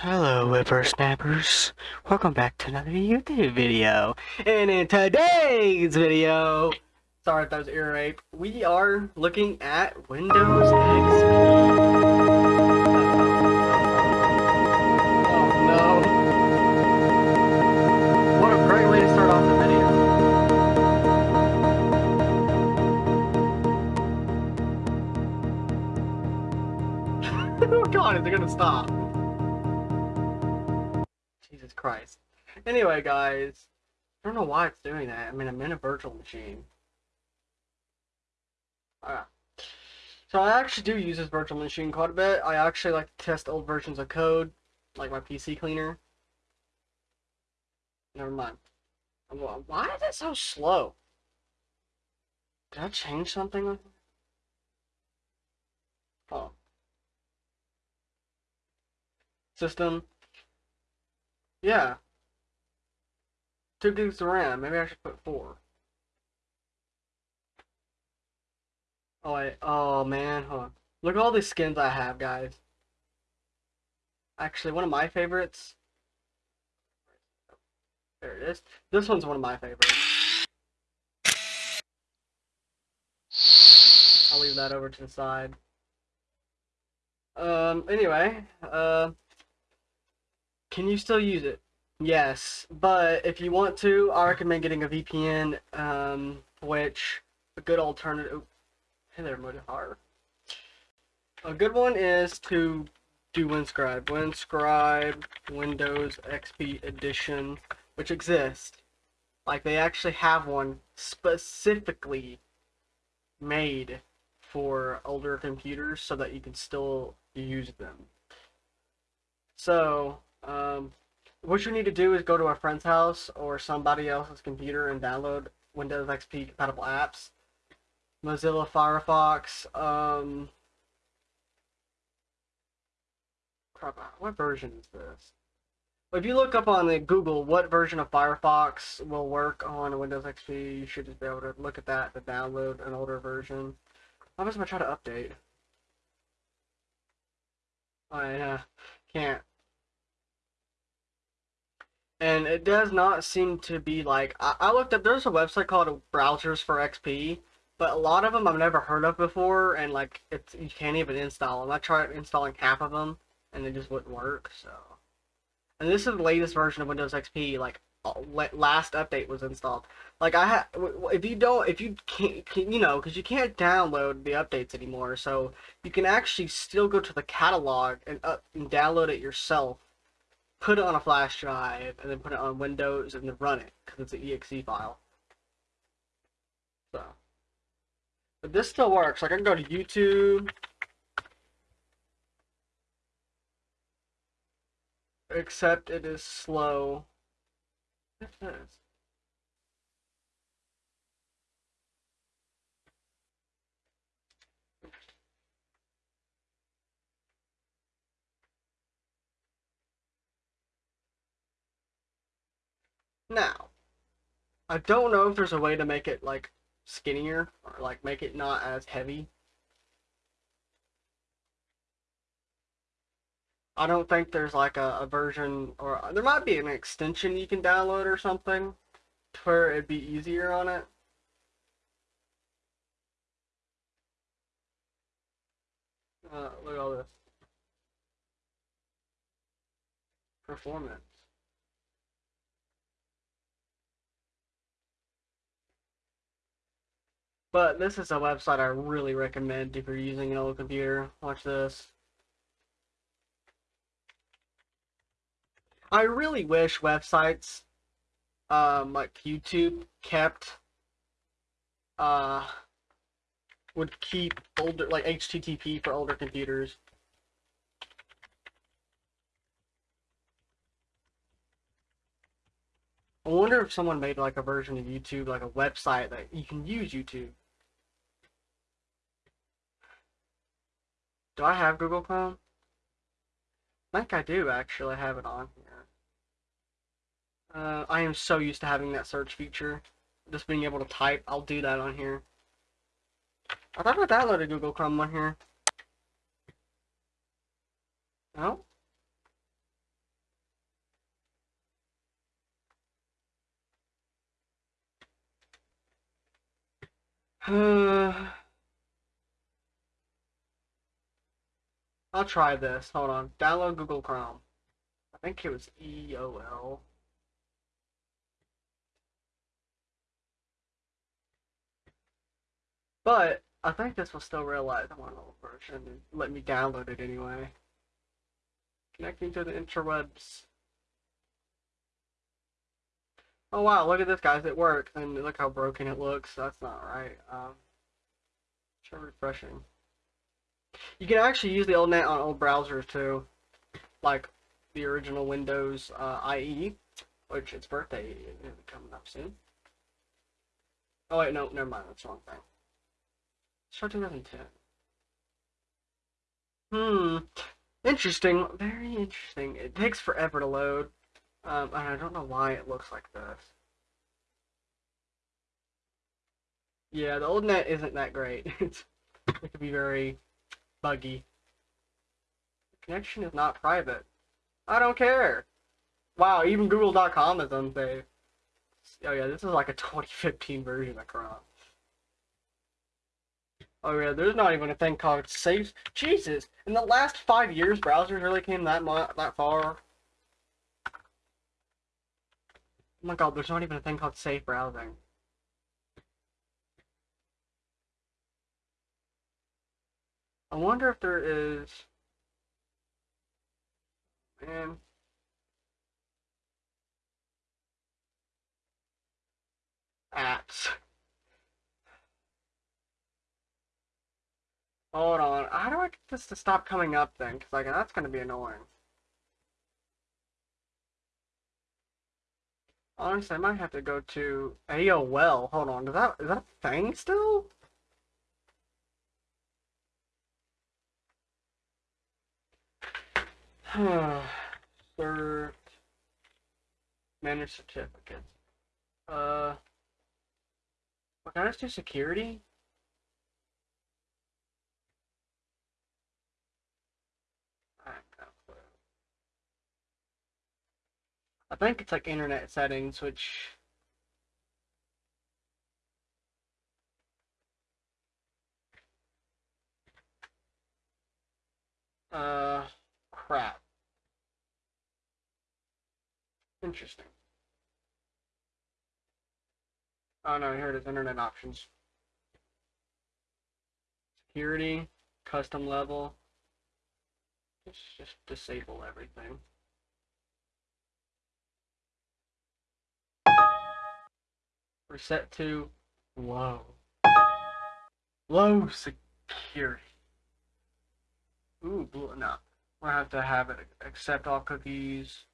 Hello whippersnappers, welcome back to another YouTube video. And in today's video, sorry if that was ear rape, we are looking at Windows XP. Oh no. What a great way to start off the video. oh god, is it gonna stop? Christ. Anyway, guys, I don't know why it's doing that. I mean, I'm in a virtual machine. Alright. So I actually do use this virtual machine quite a bit. I actually like to test old versions of code, like my PC cleaner. Never mind. Why is it so slow? Did I change something? Oh. System. Yeah. Two gigs of RAM. Maybe I should put four. Oh wait. Oh man. Hold on. Look at all these skins I have, guys. Actually, one of my favorites. There it is. This one's one of my favorites. I'll leave that over to the side. Um, anyway, uh, can you still use it? Yes, but if you want to, I recommend getting a VPN, um, which a good alternative. Hey there, Modihar. A good one is to do Windscribe. Windscribe Windows XP Edition, which exists. Like they actually have one specifically made for older computers so that you can still use them. So, um, what you need to do is go to a friend's house or somebody else's computer and download Windows XP compatible apps. Mozilla Firefox, um, crap, what version is this? If you look up on the Google what version of Firefox will work on Windows XP, you should just be able to look at that to download an older version. How am I try to update? I uh, can't and it does not seem to be like I, I, looked up there's a website called browsers for xp but a lot of them i've never heard of before and like it's you can't even install them i tried installing half of them and it just wouldn't work so. And this is the latest version of windows xp like last update was installed. Like i have if you don't if you can't you know because you can't download the updates anymore so you can actually still go to the catalog and, uh, and download it yourself put it on a flash drive, and then put it on Windows and then run it because it's an exe file. So, but this still works. Like I can go to YouTube. Except it is slow. It is. Now, I don't know if there's a way to make it like skinnier or like make it not as heavy. I don't think there's like a, a version or there might be an extension you can download or something where it'd be easier on it. Uh, look at all this. Performance. But this is a website I really recommend if you're using an old computer. Watch this. I really wish websites um, like YouTube kept uh, would keep older like HTTP for older computers. I wonder if someone made like a version of YouTube, like a website that you can use YouTube. Do I have Google Chrome? I think I do actually have it on here. Uh, I am so used to having that search feature. Just being able to type, I'll do that on here. I thought I downloaded Google Chrome on here. No? Uh... I'll try this. Hold on. Download Google Chrome. I think it was EOL. But I think this will still realize I'm on an old version and let me download it anyway. Connecting to the interwebs. Oh wow, look at this guys, it works, and look how broken it looks, that's not right. Um, refreshing. You can actually use the old net on old browsers too, like the original Windows uh, IE, which its birthday is coming up soon. Oh wait, no, never mind, that's the wrong thing. Start 2010. Hmm, interesting, very interesting. It takes forever to load. Um, and I don't know why it looks like this. Yeah, the old net isn't that great. it can be very buggy. The connection is not private. I don't care. Wow, even Google.com is unsafe. Oh yeah, this is like a 2015 version of Chrome. Oh yeah, there's not even a thing called safe. Jesus, in the last five years, browsers really came that that far. Oh my god, there's not even a thing called safe browsing. I wonder if there is... Man. Apps. Hold on. How do I get this to stop coming up then? Because like, that's going to be annoying. Honestly, I might have to go to AOL. Hold on, is that is that a thing still? Cert manage certificates. Uh, what can I just do security? I think it's like internet settings, which uh crap. Interesting. Oh no, here it is, internet options. Security, custom level. Let's just disable everything. Reset to low. Low security. Ooh, blue, no. I have to have it accept all cookies.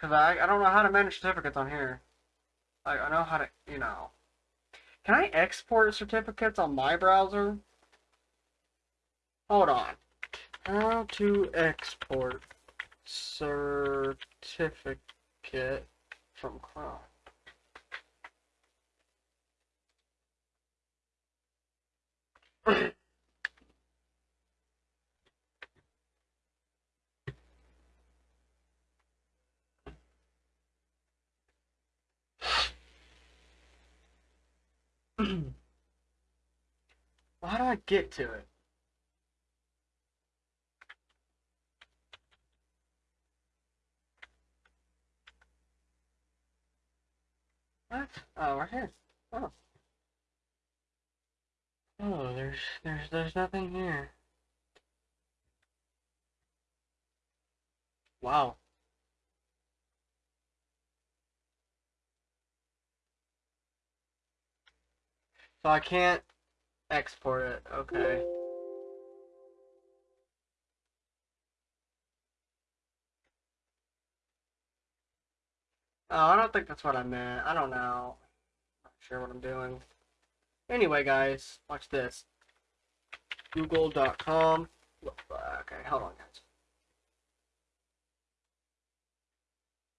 Because I, I don't know how to manage certificates on here. I, I know how to, you know. Can I export certificates on my browser? Hold on. How to export certificate from Chrome. how do I get to it? What? Oh, right here. Oh. Oh, there's there's there's nothing here. Wow. So I can't export it. Okay. Oh, I don't think that's what I meant. I don't know. Not sure what I'm doing. Anyway, guys, watch this. Google.com. Okay, hold on, guys.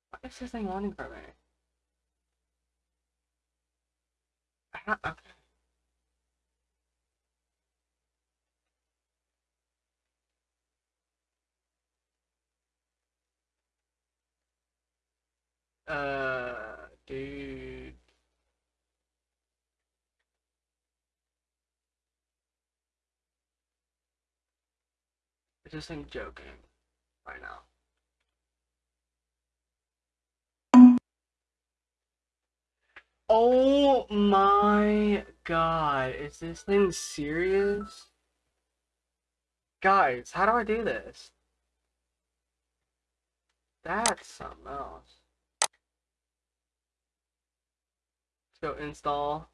What is this thing wanting from me? Okay. Uh, dude. I just thing joking right now? Oh my god, is this thing serious? Guys, how do I do this? That's something else. Let's install.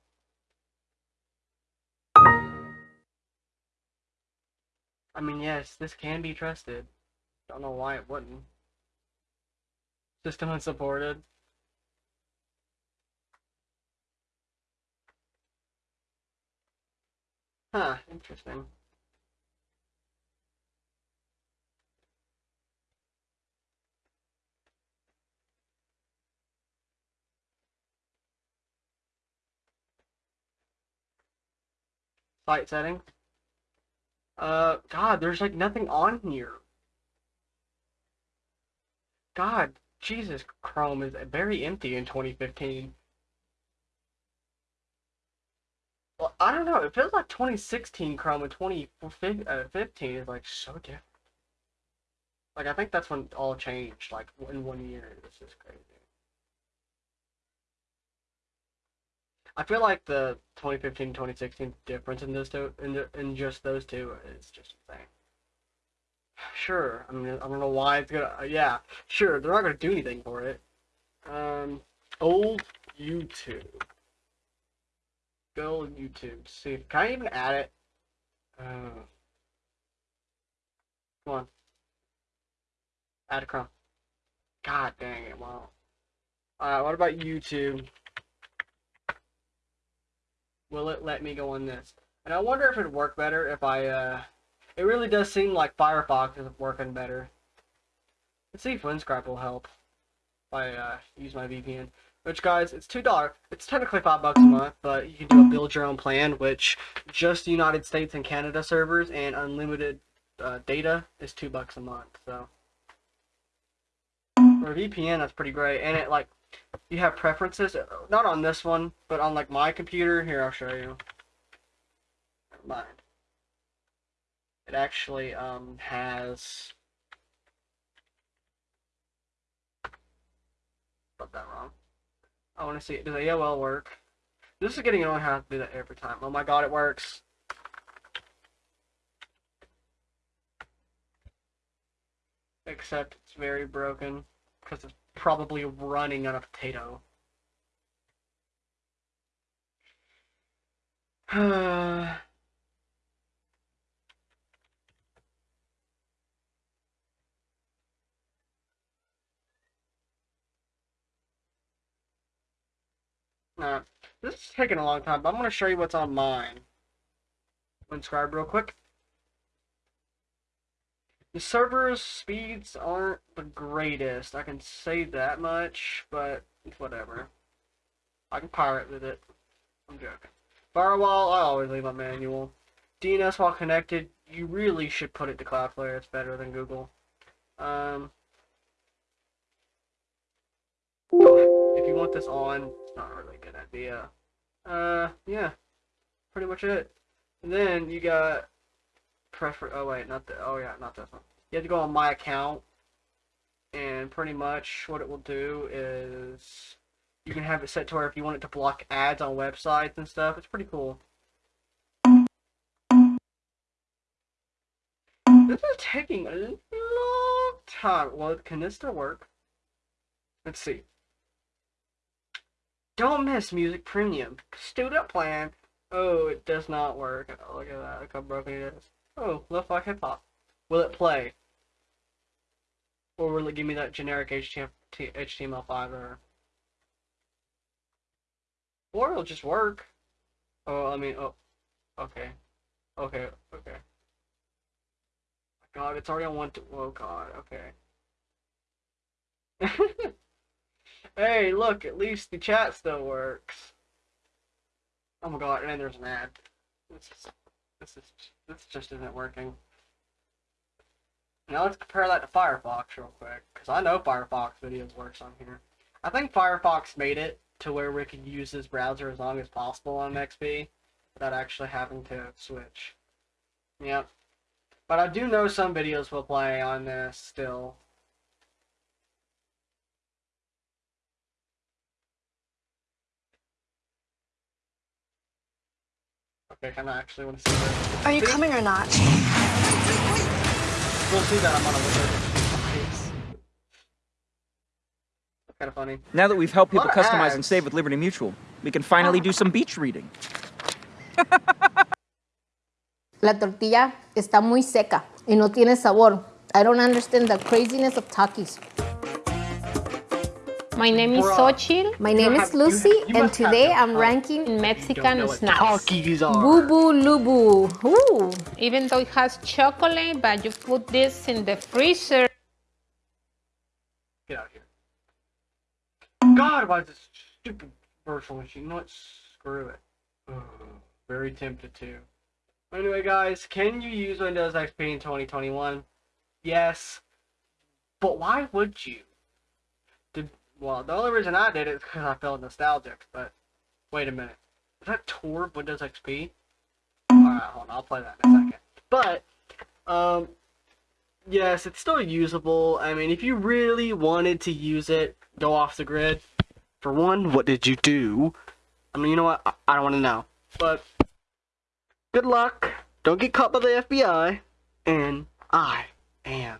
I mean, yes, this can be trusted. Don't know why it wouldn't. System unsupported. Huh, interesting. Site settings. Uh, God, there's like nothing on here. God, Jesus, Chrome is very empty in 2015. Well, I don't know. It feels like 2016 Chrome and 2015 uh, is like so different. Like I think that's when all changed. Like in one year, this is crazy. I feel like the 2015 2016 difference in those two in the, in just those two is just insane. Sure, I mean I don't know why it's gonna. Uh, yeah, sure, they're not gonna do anything for it. Um, old YouTube. Go YouTube. See, can I even add it? Uh, come on. Add a Chrome. God dang it! Wow. Alright, what about YouTube? Will it let me go on this? And I wonder if it'd work better if I, uh... It really does seem like Firefox is working better. Let's see if Windscribe will help. If I, uh, use my VPN. Which, guys, it's $2. It's technically 5 bucks a month, but you can do a build your own plan, which just United States and Canada servers and unlimited uh, data is 2 bucks a month, so. For VPN, that's pretty great. And it, like, you have preferences, not on this one, but on, like, my computer. Here, I'll show you. Mind. It actually, um, has... Got that wrong. I want to see, does AOL work? This is getting annoying how I have to do that every time. Oh my god, it works. Except it's very broken, because it's probably running on a potato. Nah, this is taking a long time, but I'm going to show you what's on mine. Windscribe real quick. The server's speeds aren't the greatest, I can say that much, but whatever. I can pirate with it. I'm joking. Firewall, I always leave my manual. DNS while connected, you really should put it to Cloudflare, it's better than Google. Um, if you want this on, it's not really a good idea. Uh, yeah, pretty much it. And then you got prefer. Oh wait, not the. Oh yeah, not this one. You have to go on my account, and pretty much what it will do is you can have it set to where if you want it to block ads on websites and stuff. It's pretty cool. This is taking a long time. Well, can this still work? Let's see. Don't miss Music Premium. Student plan. Oh, it does not work. Oh, look at that. Look how broken it is. Oh, lo-fi hip-hop. Will it play? Or will it give me that generic HTML5 error? Or it'll just work. Oh, I mean, oh, okay. Okay, okay. God, it's already on one oh god, okay. Hey, look, at least the chat still works. Oh my god, and there's an ad. This is, this just isn't working. Now let's compare that to Firefox real quick, because I know Firefox videos works on here. I think Firefox made it to where we could use this browser as long as possible on XP without actually having to switch. Yep. But I do know some videos will play on this still. Okay, kind of actually want to see this. Are you See? coming or not? We'll see that I'm on a wizard. Kind of funny. Now that we've helped people Lot of customize and save with Liberty Mutual, we can finally do some beach reading. La tortilla está muy seca y no tiene sabor. I don't understand the craziness of Takis. My name is Bruh. Xochitl My name is Lucy, you- you and today I'm ranking in Mexican snacks. Takis are. Boo Boo Lubu. Ooh. Even though it has chocolate, but you put this in the freezer. Get out of here. God, why is this stupid virtual machine? You know what? Screw it. Ugh, very tempted to. Anyway, guys, can you use Windows XP in 2021? Yes. But why would you? Well, the only reason I did it is because I felt nostalgic. But wait a minute, is that Tour of Windows XP? All right, hold on, I'll play that in a second. But um, yes, it's still usable. I mean, if you really wanted to use it, go off the grid. For one, what did you do? I mean, you know what? I, I don't want to know. But good luck. Don't get caught by the FBI. And I am